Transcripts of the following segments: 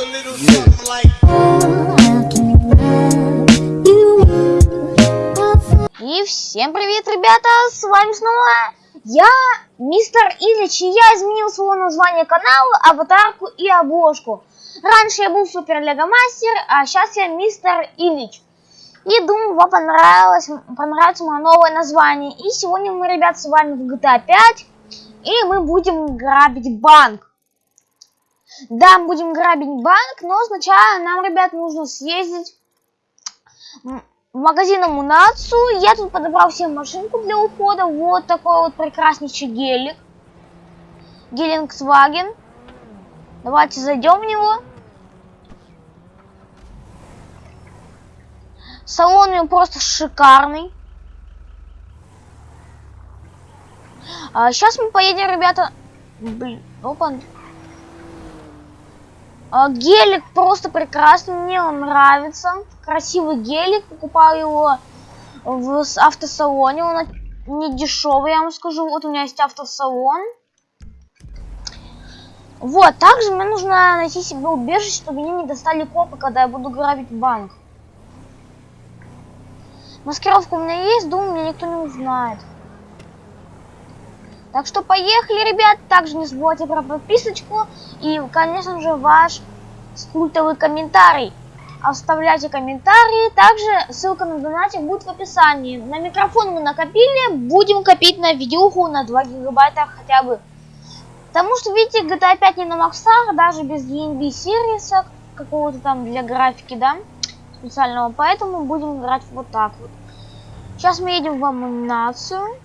a little something like И всем привет, ребята! С вами снова я, мистер Ильич, и я изменил свое название канала, аватарку и обложку. Раньше я был Супер Лего Мастер, а сейчас я мистер Ильич. И думаю, вам понравилось, понравится мое новое название. И сегодня мы, ребят, с вами в GTA 5, и мы будем грабить банк. Да, мы будем грабить банк, но сначала нам, ребят, нужно съездить в магазин Амунацию. Я тут подобрал себе машинку для ухода. Вот такой вот прекраснейший гелик. Гелингсваген. Давайте зайдем в него. Салон у него просто шикарный. А, сейчас мы поедем, ребята. Блин, опа. А, гелик просто прекрасный, мне он нравится. Красивый гелик, покупал его в автосалоне, он не дешевый, я вам скажу. Вот у меня есть автосалон. Вот, также мне нужно найти себе убежище, чтобы мне не достали копы, когда я буду грабить банк. Маскировка у меня есть, думаю, меня никто не узнает. Так что поехали, ребят. Также не забывайте про подписочку и, конечно же, ваш культовый комментарий. Оставляйте комментарии. Также ссылка на донатик будет в описании. На микрофон мы накопили. Будем копить на видеоху на 2 гигабайта хотя бы. Потому что, видите, GTA 5 не на максах, даже без DNB сервиса какого-то там для графики, да, специального. Поэтому будем играть вот так вот. Сейчас мы едем в амунацию.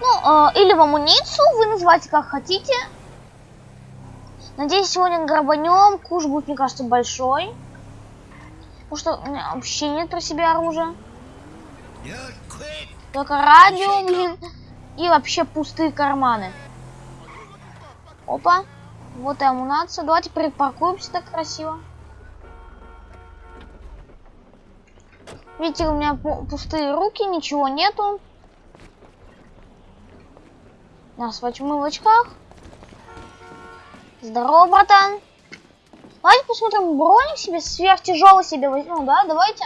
Ну, э, или в амуницию, вы называйте как хотите. Надеюсь, сегодня грабанем. Куш будет, мне кажется, большой. Потому что у меня вообще нет при себе оружия. Только радио, блин. И вообще пустые карманы. Опа. Вот и амунация. Давайте припаркуемся так красиво. Видите, у меня пустые руки, ничего нету. Нас мы в очках. Здорово, братан. Давайте посмотрим броник себе, сверхтяжелый себе возьмем, да? Давайте.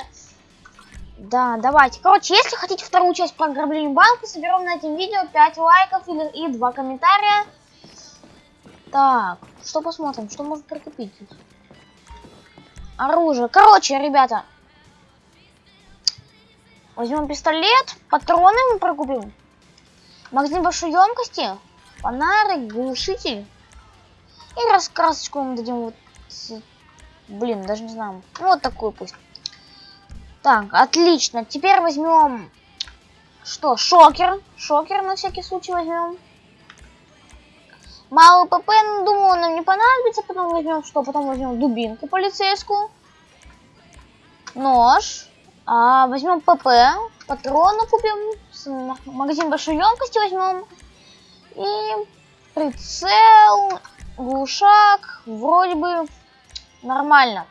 Да, давайте. Короче, если хотите вторую часть по ограблению банка, соберем на этом видео 5 лайков или, и 2 комментария. Так, что посмотрим, что можно прикупить? Оружие. Короче, ребята. Возьмем пистолет, патроны мы прокупим. Магазин большой емкости, фонарик, глушитель. И раскрасочку мы дадим вот... Блин, даже не знаю. Ну, вот такую пусть. Так, отлично. Теперь возьмем... Что? Шокер. Шокер на всякий случай возьмем. Малый ПП, ну, думаю, нам не понадобится. Потом возьмем что? Потом возьмем дубинку полицейскую. Нож. А, возьмем ПП. Патроны купим магазин большой емкости возьмем. И прицел, глушак, вроде бы нормально.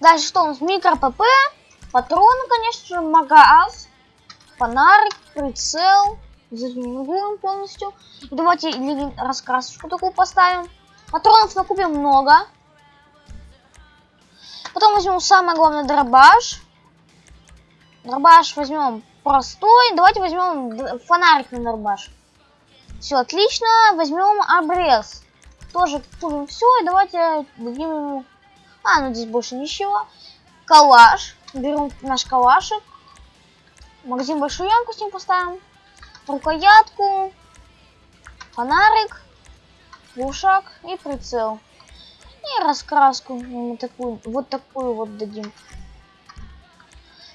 Дальше что у нас? Микро ПП, патроны, конечно же, магаз, фонарик, прицел. Зазумируем полностью. И давайте раскрасочку такую поставим. Патронов накупим много. Потом возьмем самое главное дробаш. Дробаш возьмем простой. Давайте возьмем фонарик на дробаш. Все отлично. Возьмем обрез. Тоже купим все. И давайте дадим ему... А, ну здесь больше ничего. Калаш. Берем наш калашик. Магазин большую емкость поставим. Рукоятку. Фонарик. Глушак и прицел. И раскраску. Мы такую, вот такую вот дадим.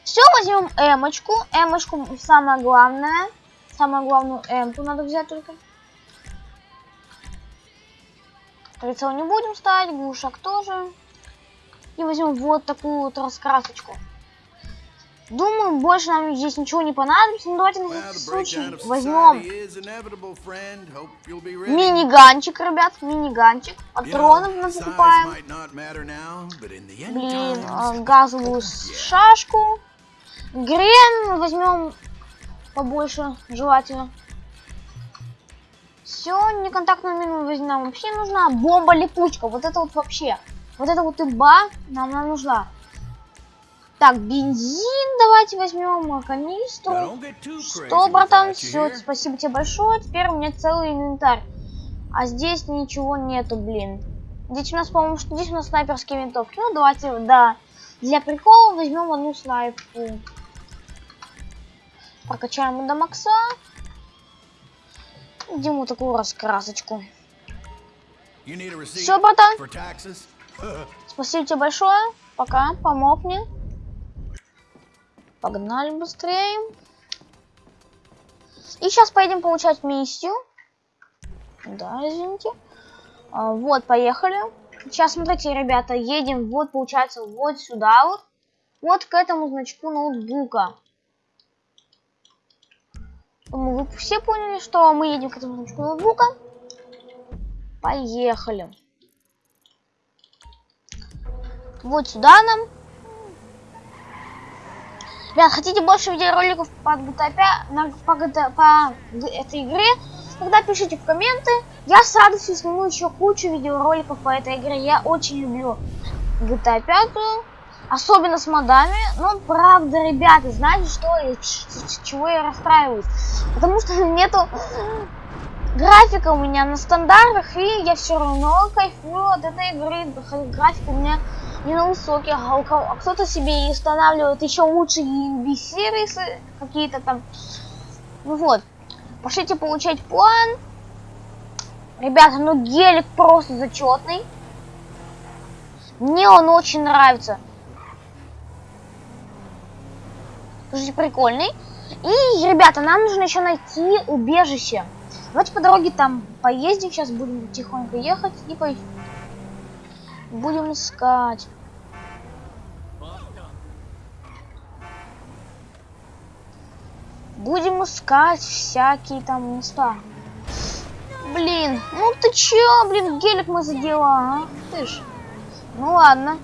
Все, возьмем эмочку. Эмочку самое главное. Самое главную эмку надо взять только. Прицел не будем ставить, глушак тоже. И возьмем вот такую вот раскрасочку. Думаю, больше нам здесь ничего не понадобится. Но давайте на всякий случай возьмем мини-ганчик, ребят, мини-ганчик. Патронов мы покупаем. Блин, а, газовую шашку. Грен возьмем побольше, желательно. Все, неконтактную мину нам вообще нужна. Бомба-липучка, вот это вот вообще. Вот это вот иба нам, нам нужна. Так, бензин давайте возьмем, канистру. Что, братан, все, спасибо тебе большое. Теперь у меня целый инвентарь. А здесь ничего нету, блин. Здесь у нас, по-моему, здесь у нас снайперские винтовки. Ну, давайте, да. Для прикола возьмем одну снайпу. Прокачаем до макса. Диму такую раскрасочку. Все, братан. Спасибо тебе большое. Пока, помог мне. Погнали быстрее. И сейчас поедем получать миссию. Да, извините. А, вот, поехали. Сейчас, смотрите, ребята, едем, вот, получается, вот сюда вот. Вот к этому значку ноутбука. Думаю, вы все поняли, что мы едем к этому значку ноутбука. Поехали. Вот сюда нам. Ребят, хотите больше видеороликов по GTA 5, по, GTA, по этой игре, тогда пишите в комменты. Я с радостью сниму еще кучу видеороликов по этой игре. Я очень люблю GTA 5, особенно с модами. Но правда, ребята, знаете что, с чего я расстраиваюсь? Потому что нету графика у меня на стандартах, и я все равно кайфую от этой игры. График у меня не на высоких, а, а кто-то себе и устанавливает еще лучше ENB сервисы какие-то там. Ну вот, пошлите получать план. Ребята, ну гелик просто зачетный. Мне он очень нравится. Слушайте, прикольный. И, ребята, нам нужно еще найти убежище. Давайте по дороге там поездим. Сейчас будем тихонько ехать и по... будем искать. Будем искать всякие там места. Блин, ну ты чё, блин, гелик мы задела, а? Ты ж. Ну ладно.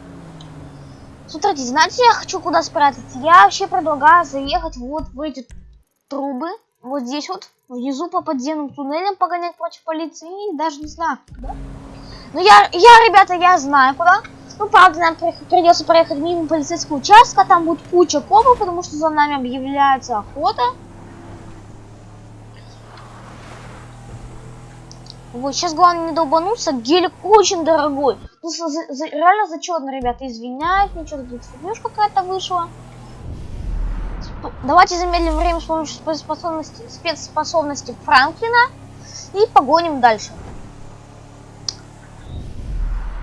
Смотрите, знаете, я хочу куда спрятаться? Я вообще предлагаю заехать вот в эти трубы. Вот здесь вот, внизу по подземным туннелям погонять против полиции. И даже не знаю, куда. Ну я, я, ребята, я знаю куда. Ну, правда, нам придется проехать мимо полицейского участка. Там будет куча копов, потому что за нами объявляется охота. Вот, сейчас главное не долбануться. Гелик очень дорогой. Ну, за, за, реально зачетно, ребята. Извиняюсь, ничего, тут фигнюшка какая-то вышла. Давайте замедлим время с помощью спецспособности, спецспособности Франклина. И погоним дальше.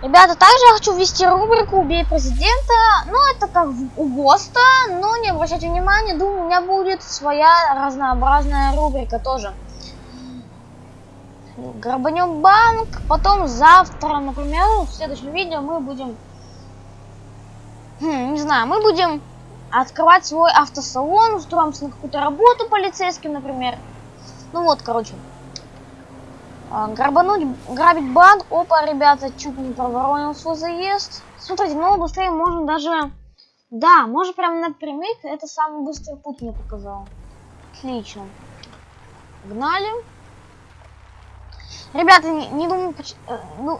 Ребята, также я хочу ввести рубрику «Убей президента». Ну, это как у ГОСТа, но не обращайте внимания. Думаю, у меня будет своя разнообразная рубрика тоже грабанем банк, потом завтра, например, в следующем видео мы будем, хм, не знаю, мы будем открывать свой автосалон, устроимся на какую-то работу полицейским, например. Ну вот, короче. А, грабануть, грабить банк. Опа, ребята, чуть не проворонил свой заезд. Смотрите, ну быстрее можно даже... Да, можно прям напрямик. Это самый быстрый путь мне показал. Отлично. Гнали. Ребята, не, не думаю, э, ну,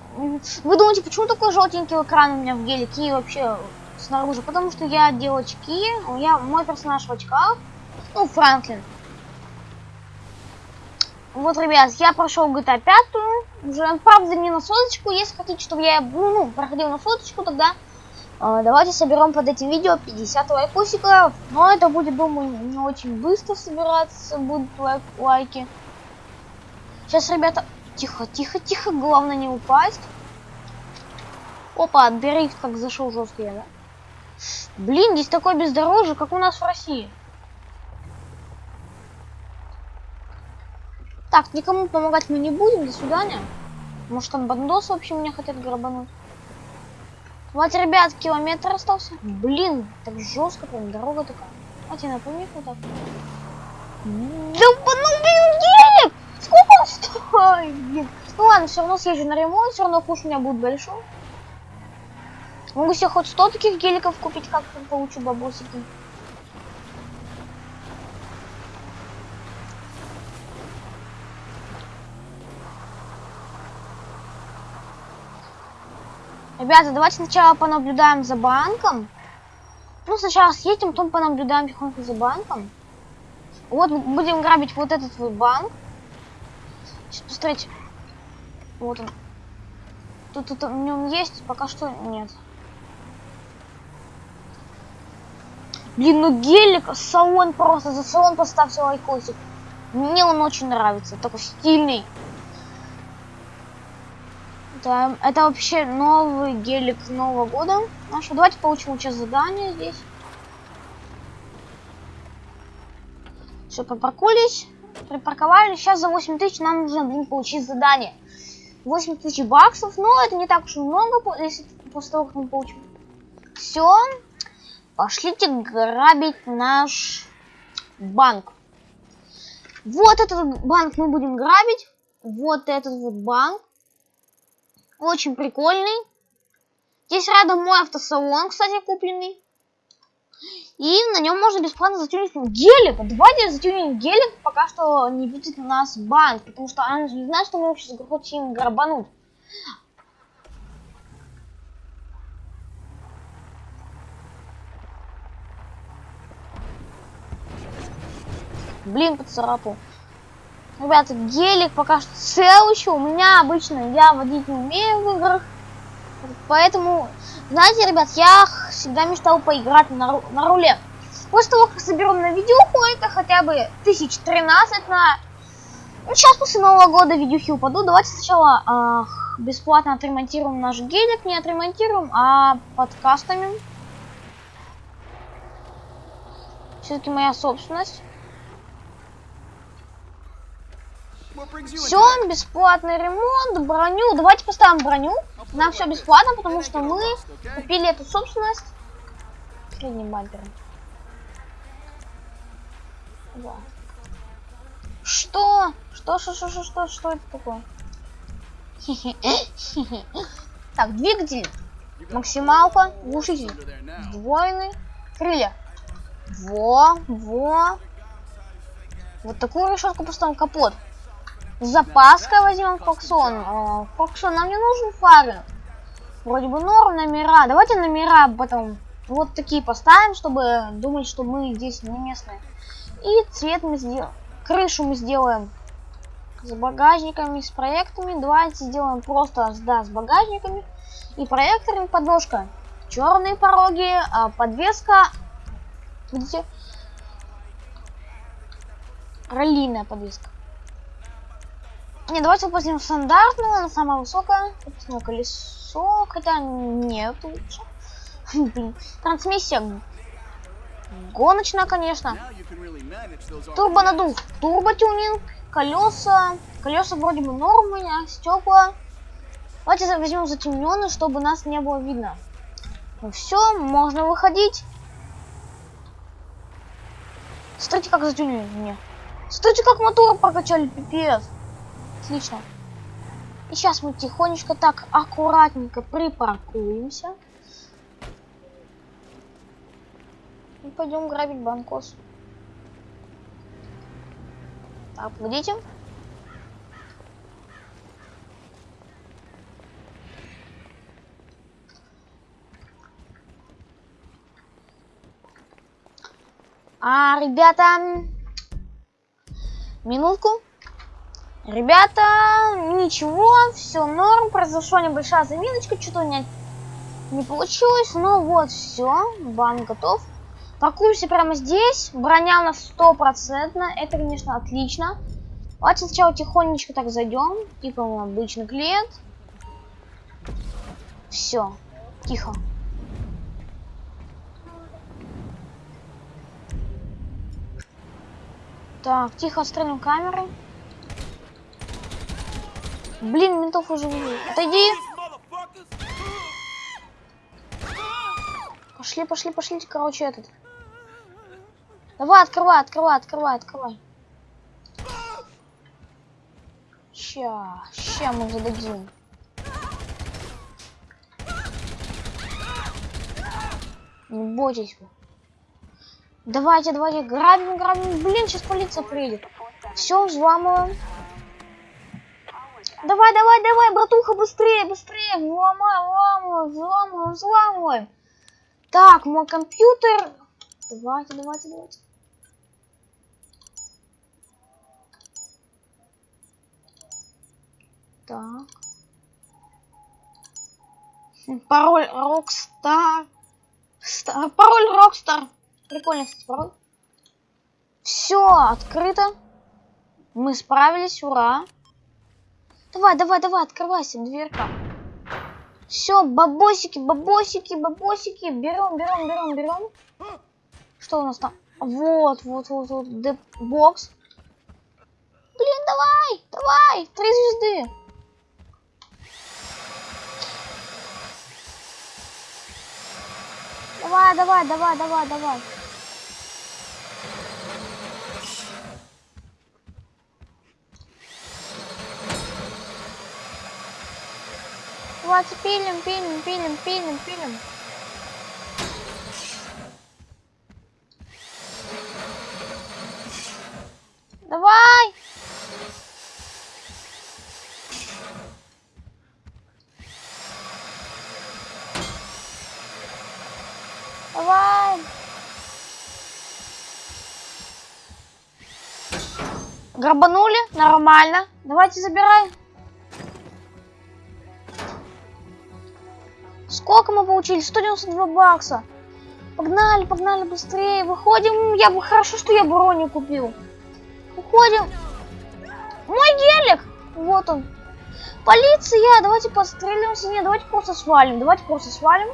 вы думаете, почему такой желтенький экран у меня в гелике и вообще снаружи? Потому что я одел очки, я, мой персонаж в очках, ну, Франклин. Вот, ребят, я прошел GTA 5, уже, правда, не на соточку, если хотите, чтобы я, ну, проходил на соточку, тогда э, давайте соберем под этим видео 50 лайкусиков, но это будет, думаю, не очень быстро собираться, будут лайк лайки. Сейчас, ребята, Тихо, тихо, тихо, главное не упасть. Опа, дрейф как зашел жесткий, да? Блин, здесь такое бездорожье, как у нас в России. Так, никому помогать мы не будем, до свидания. Может там бандосы вообще меня хотят грабануть. Вот, ребят, километр остался. Блин, так жестко прям дорога такая. Давайте напомню вот так. Да, ну блин, гелик! Сколько он стоит, блин? Ну ладно, все равно съезжу на ремонт, все равно куш у меня будет большой. Могу себе хоть 100 таких геликов купить, как-то получу бабосики. Ребята, давайте сначала понаблюдаем за банком. Ну, сначала съедем, потом понаблюдаем тихонько за банком. Вот будем грабить вот этот вот банк. Сейчас посмотрите. Вот он. Тут, тут в нем есть, пока что нет. Блин, ну гелик, салон просто, за салон поставьте лайкосик. Мне он очень нравится, такой стильный. Это, это вообще новый гелик Нового года. Ну что, давайте получим сейчас задание здесь. Все, попаркулись, припарковали. Сейчас за 8 тысяч нам нужно, блин, получить задание. 8 тысяч баксов, но это не так уж и много, если после того, как мы получим. Все, пошлите грабить наш банк. Вот этот банк мы будем грабить. Вот этот вот банк. Очень прикольный. Здесь рядом мой автосалон, кстати, купленный. И на нем можно бесплатно затюнить гелик. Давайте затюним гелик, пока что не будет у нас банк. Потому что она не знает, что мы сейчас хотим грабануть. Блин, поцарапал. Ребята, гелик пока что цел еще. У меня обычно я водить не умею в играх. Поэтому, знаете, ребят, я всегда мечтал поиграть на, на руле. После того, как соберем на видюху, это хотя бы 1013 на... Ну, сейчас после Нового года видюхи упадут. Давайте сначала э, бесплатно отремонтируем наш гелик. Не отремонтируем, а подкастами. Все-таки моя собственность. Все, бесплатный ремонт, броню. Давайте поставим броню. Нам все бесплатно, потому что мы купили эту собственность средним бампером. Да. Что? Что, что, что, что, что, что это такое? Так, двигатель. Максималка. Глушитель. Сдвоенный. Крылья. Во, во. Вот такую решетку поставим. Капот. Запаска возьмем Фоксон. Фоксон, нам не нужен фары. Вроде бы норм номера. Давайте номера потом вот такие поставим, чтобы думать, что мы здесь не местные. И цвет мы сделаем. Крышу мы сделаем с багажниками, с проектами. Давайте сделаем просто да, с багажниками и проекторами подножка. Черные пороги, а подвеска. Видите? Раллиная подвеска. Не, давайте возьмем стандартную, она самая высокая. Колесо, хотя нет лучше. Блин, трансмиссия гоночная, конечно. Турбонадув, турботюнинг, колеса. Колеса вроде бы нормы, а стекла. Давайте возьмем затемненный, чтобы нас не было видно. Ну все, можно выходить. Смотрите, как затюнили мне. Смотрите, как мотор прокачали, пипец. Отлично. И сейчас мы тихонечко так аккуратненько припаркуемся. И пойдем грабить банкос. Так, погодите. А, ребята, минутку. Ребята, ничего, все норм, произошла небольшая заминочка, что-то меня не получилось, но вот все, бан готов. Паркуемся прямо здесь, броня нас стопроцентно, это, конечно, отлично. Давайте сначала тихонечко так зайдем, типа обычный клиент. Все, тихо. Так, тихо отстрелим камеры. Блин, ментов уже не Отойди. Пошли, пошли, пошли, короче, этот. Давай, открывай, открывай, открывай, открывай. Ща, ща мы зададим. Не бойтесь вы. Давайте, давайте, грабим, грабим. Блин, сейчас полиция приедет. Все, взламываем. Давай, давай, давай, братуха, быстрее, быстрее. Взломай, взламывай, взламывай, взламывай. Так, мой компьютер. Давайте, давайте, давайте. Так. Пароль Rockstar. Стар, пароль Rockstar. Прикольный, кстати, пароль. Все, открыто. Мы справились, ура. Давай, давай, давай, открывайся, дверка. Все, бабосики, бабосики, бабосики. Берем, берем, берем, берем. Что у нас там? Вот, вот, вот, вот, бокс. Блин, давай, давай, три звезды. Давай, давай, давай, давай, давай. Давайте пилим, пилим, пилим, пилим, пилим. Давай! Давай! Грабанули? Нормально. Давайте забирай. Мы получили? 192 бакса. Погнали, погнали быстрее. Выходим. Я бы хорошо, что я брони купил. Уходим. Мой гелик. Вот он. Полиция. Давайте подстреливаемся. Нет, давайте просто свалим. Давайте просто свалим.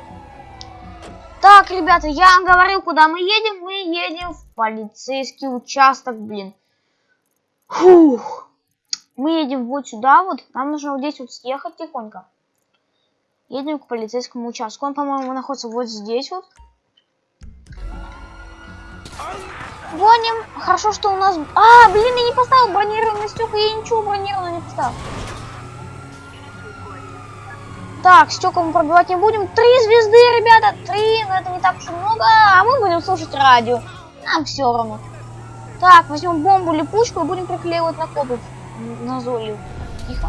Так, ребята, я говорил, куда мы едем. Мы едем в полицейский участок, блин. Фух. Мы едем вот сюда вот. Нам нужно вот здесь вот съехать тихонько. Едем к полицейскому участку. Он, по-моему, находится вот здесь вот. Гоним. Хорошо, что у нас... А, блин, я не поставил бронированный стекла. Я ничего бронированного не поставил. Так, стекла мы пробивать не будем. Три звезды, ребята. Три, но это не так уж много. А мы будем слушать радио. Нам все равно. Так, возьмем бомбу, липучку и будем приклеивать на копы. На золью. Тихо.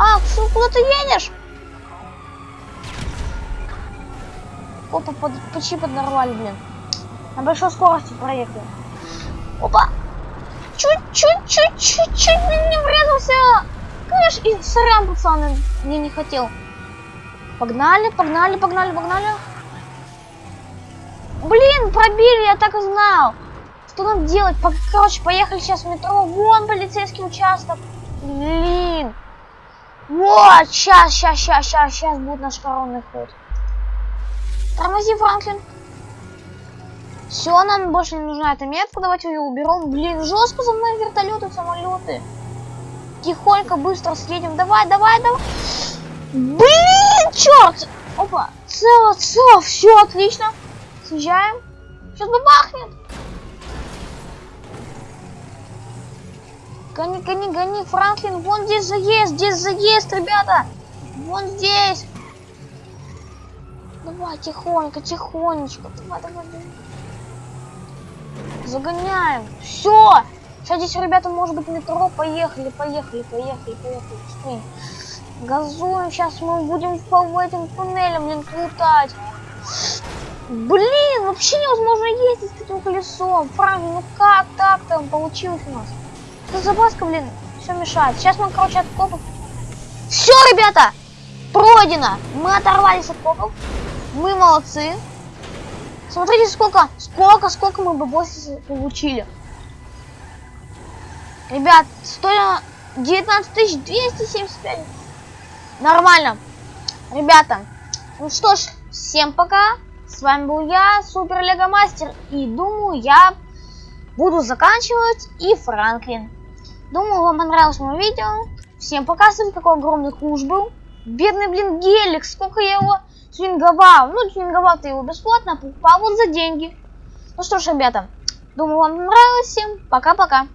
А, что, куда ты едешь? Опа, под, почти поднорвали, блин. На большой скорости проехали. Опа! Чуть-чуть-чуть-чуть-чуть не врезался. Конечно, и сорян, пацаны, мне не хотел. Погнали, погнали, погнали, погнали. Блин, пробили, я так и знал. Что нам делать? Короче, поехали сейчас в метро. Вон полицейский участок. Блин. Вот, сейчас, сейчас, сейчас, сейчас, сейчас будет наш коронный ход. Тормози, Франклин. Все, нам больше не нужна эта метка, давайте ее уберем. Блин, жестко за мной вертолеты, самолеты. Тихонько, быстро съедем. Давай, давай, давай. Блин, черт! Опа, цело, цело, все отлично. Съезжаем. Сейчас бабахнет. Гони, гони, гони, Франклин, вон здесь заезд, здесь заезд, ребята. Вон здесь. Давай, тихонько, тихонечко. Давай, давай, давай. Загоняем. Все. Сейчас здесь, ребята, может быть, метро. Поехали, поехали, поехали, поехали. Быстрее. Газуем. Сейчас мы будем по этим туннелям, блин, плутать. Блин, вообще невозможно ездить с этим колесом. Франклин, ну как так там получилось у нас? Что за маска, блин, все мешает. Сейчас мы, короче, от копов... Все, ребята! Пройдено! Мы оторвались от копов. Мы молодцы. Смотрите, сколько, сколько, сколько мы бабосы получили. Ребят, стоило 19 275. Нормально. Ребята, ну что ж, всем пока. С вами был я, Супер Лего Мастер. И думаю, я буду заканчивать и Франклин. Думаю, вам понравилось мое видео. Всем пока, смотрите, какой огромный куш был. Бедный, блин, гелик, сколько я его тюнинговал. Ну, тюнинговал ты его бесплатно, покупал вот за деньги. Ну что ж, ребята, думаю, вам понравилось всем. Пока-пока.